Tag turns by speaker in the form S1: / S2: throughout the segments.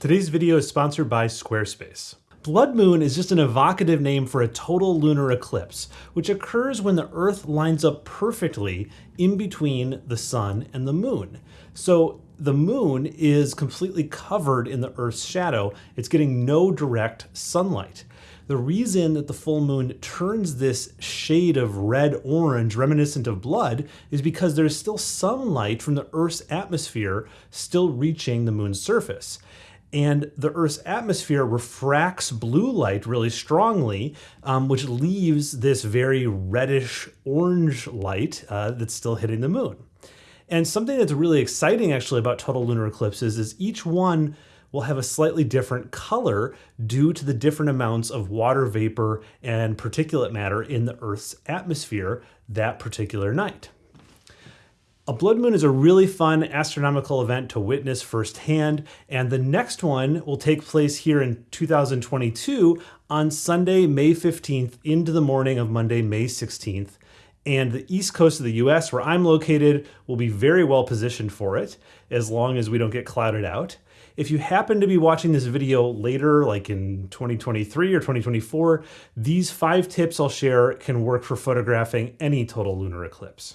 S1: Today's video is sponsored by Squarespace. Blood moon is just an evocative name for a total lunar eclipse, which occurs when the Earth lines up perfectly in between the sun and the moon. So the moon is completely covered in the Earth's shadow. It's getting no direct sunlight. The reason that the full moon turns this shade of red-orange reminiscent of blood is because there's still some light from the Earth's atmosphere still reaching the moon's surface and the Earth's atmosphere refracts blue light really strongly, um, which leaves this very reddish orange light uh, that's still hitting the moon. And something that's really exciting actually about total lunar eclipses is each one will have a slightly different color due to the different amounts of water vapor and particulate matter in the Earth's atmosphere that particular night. A blood moon is a really fun astronomical event to witness firsthand, and the next one will take place here in 2022 on Sunday, May 15th into the morning of Monday, May 16th. And the east coast of the US, where I'm located, will be very well positioned for it, as long as we don't get clouded out. If you happen to be watching this video later, like in 2023 or 2024, these five tips I'll share can work for photographing any total lunar eclipse.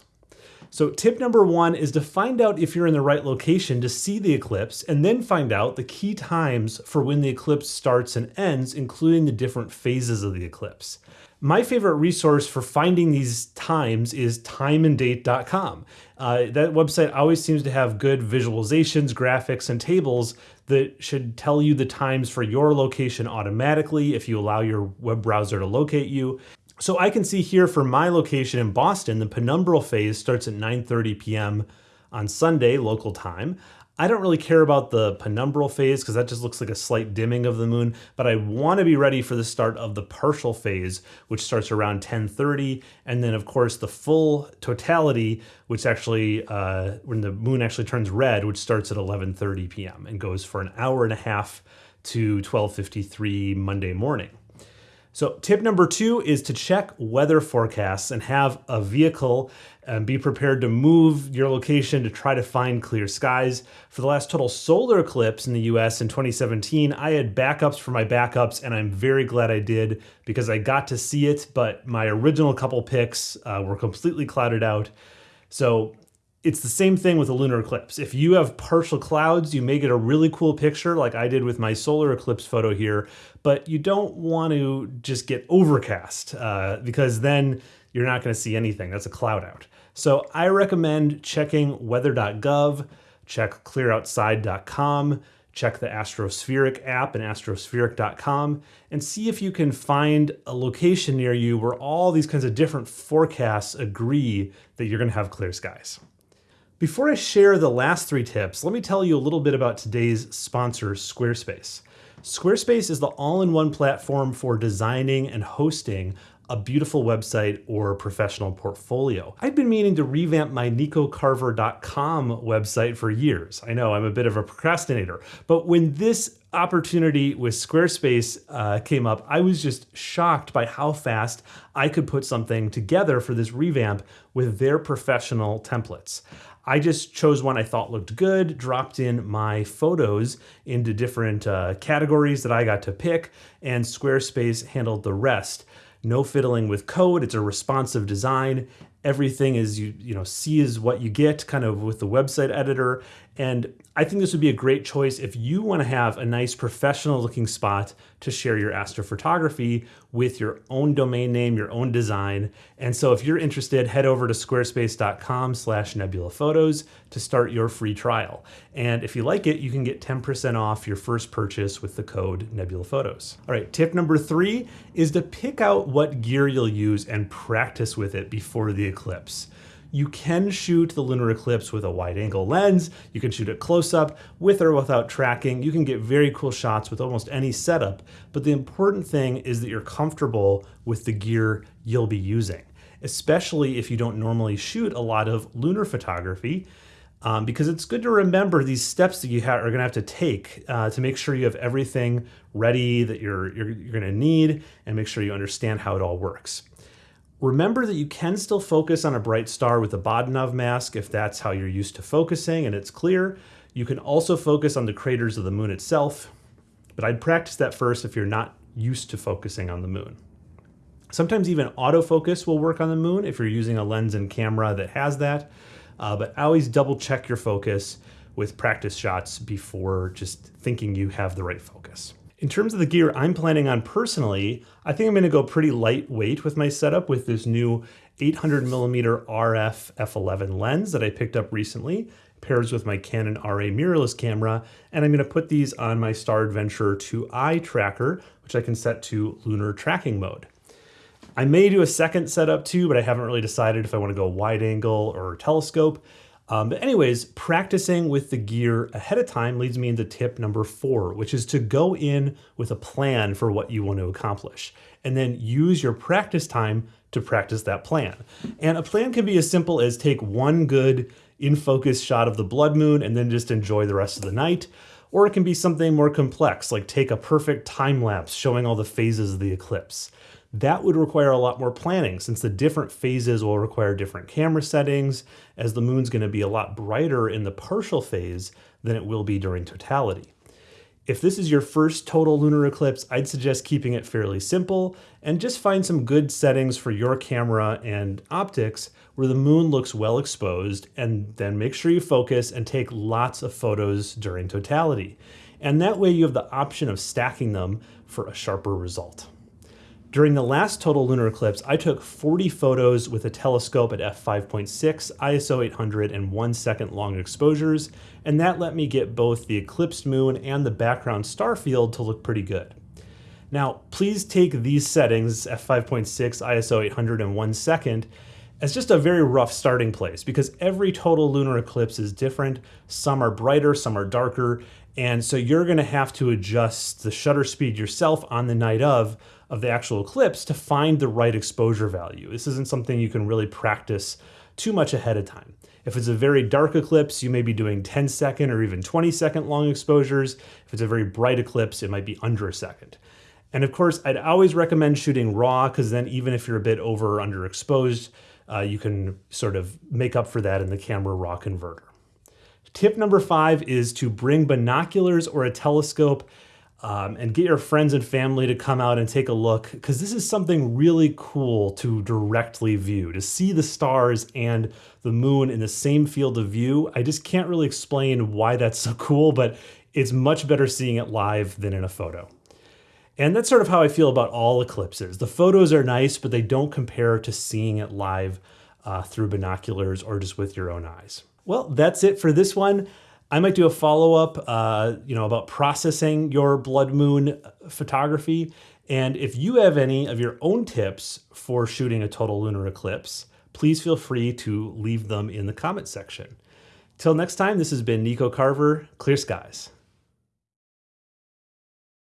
S1: So tip number one is to find out if you're in the right location to see the eclipse and then find out the key times for when the eclipse starts and ends, including the different phases of the eclipse. My favorite resource for finding these times is timeanddate.com. Uh, that website always seems to have good visualizations, graphics, and tables that should tell you the times for your location automatically if you allow your web browser to locate you. So I can see here for my location in Boston, the penumbral phase starts at 9.30 p.m. on Sunday, local time. I don't really care about the penumbral phase because that just looks like a slight dimming of the moon, but I want to be ready for the start of the partial phase, which starts around 1030, and then of course the full totality, which actually, uh, when the moon actually turns red, which starts at 1130 p.m. and goes for an hour and a half to 1253 Monday morning. So tip number two is to check weather forecasts and have a vehicle and be prepared to move your location to try to find clear skies. For the last total solar eclipse in the US in 2017, I had backups for my backups and I'm very glad I did because I got to see it, but my original couple picks uh, were completely clouded out. So it's the same thing with a lunar eclipse. If you have partial clouds, you may get a really cool picture like I did with my solar eclipse photo here, but you don't want to just get overcast uh, because then you're not going to see anything. That's a cloud out. So I recommend checking weather.gov, check clearoutside.com, check the Astrospheric app and astrospheric.com and see if you can find a location near you where all these kinds of different forecasts agree that you're going to have clear skies. Before I share the last three tips, let me tell you a little bit about today's sponsor, Squarespace. Squarespace is the all-in-one platform for designing and hosting a beautiful website or professional portfolio. I've been meaning to revamp my nicocarver.com website for years. I know I'm a bit of a procrastinator, but when this opportunity with Squarespace uh, came up, I was just shocked by how fast I could put something together for this revamp with their professional templates. I just chose one I thought looked good, dropped in my photos into different uh, categories that I got to pick, and Squarespace handled the rest. No fiddling with code, it's a responsive design. Everything is, you, you know, see is what you get kind of with the website editor. And I think this would be a great choice if you want to have a nice professional looking spot to share your astrophotography with your own domain name, your own design. And so if you're interested, head over to squarespace.com slash nebulaphotos to start your free trial. And if you like it, you can get 10% off your first purchase with the code nebulaphotos. All right, tip number three is to pick out what gear you'll use and practice with it before the eclipse. You can shoot the lunar eclipse with a wide angle lens. You can shoot it close up with or without tracking. You can get very cool shots with almost any setup. But the important thing is that you're comfortable with the gear you'll be using, especially if you don't normally shoot a lot of lunar photography. Um, because it's good to remember these steps that you are going to have to take uh, to make sure you have everything ready that you're, you're, you're going to need and make sure you understand how it all works. Remember that you can still focus on a bright star with a Bahtinov mask if that's how you're used to focusing and it's clear. You can also focus on the craters of the moon itself, but I'd practice that first if you're not used to focusing on the moon. Sometimes even autofocus will work on the moon if you're using a lens and camera that has that, uh, but always double check your focus with practice shots before just thinking you have the right focus. In terms of the gear I'm planning on personally, I think I'm gonna go pretty lightweight with my setup with this new 800 millimeter RF f11 lens that I picked up recently pairs with my Canon RA mirrorless camera, and I'm gonna put these on my Star Adventurer 2i tracker, which I can set to lunar tracking mode. I may do a second setup too, but I haven't really decided if I wanna go wide angle or telescope. Um, but anyways, practicing with the gear ahead of time leads me into tip number four, which is to go in with a plan for what you want to accomplish, and then use your practice time to practice that plan. And a plan can be as simple as take one good in focus shot of the blood moon and then just enjoy the rest of the night. Or it can be something more complex, like take a perfect time lapse showing all the phases of the eclipse. That would require a lot more planning since the different phases will require different camera settings, as the moon's going to be a lot brighter in the partial phase than it will be during totality. If this is your first total lunar eclipse, I'd suggest keeping it fairly simple and just find some good settings for your camera and optics where the moon looks well exposed and then make sure you focus and take lots of photos during totality. And that way you have the option of stacking them for a sharper result. During the last total lunar eclipse, I took 40 photos with a telescope at f5.6, ISO 800, and one second long exposures, and that let me get both the eclipsed moon and the background star field to look pretty good. Now, please take these settings, f5.6, ISO 800, and one second, as just a very rough starting place because every total lunar eclipse is different. Some are brighter, some are darker, and so you're gonna have to adjust the shutter speed yourself on the night of of the actual eclipse to find the right exposure value. This isn't something you can really practice too much ahead of time. If it's a very dark eclipse, you may be doing 10 second or even 20 second long exposures. If it's a very bright eclipse, it might be under a second. And of course, I'd always recommend shooting raw because then even if you're a bit over or underexposed, uh, you can sort of make up for that in the camera raw converter. Tip number five is to bring binoculars or a telescope um, and get your friends and family to come out and take a look because this is something really cool to directly view to see the stars and the moon in the same field of view. I just can't really explain why that's so cool but it's much better seeing it live than in a photo. And that's sort of how i feel about all eclipses. The photos are nice but they don't compare to seeing it live uh, through binoculars or just with your own eyes well that's it for this one I might do a follow up, uh, you know, about processing your blood moon photography. And if you have any of your own tips for shooting a total lunar eclipse, please feel free to leave them in the comment section. Till next time, this has been Nico Carver, Clear Skies.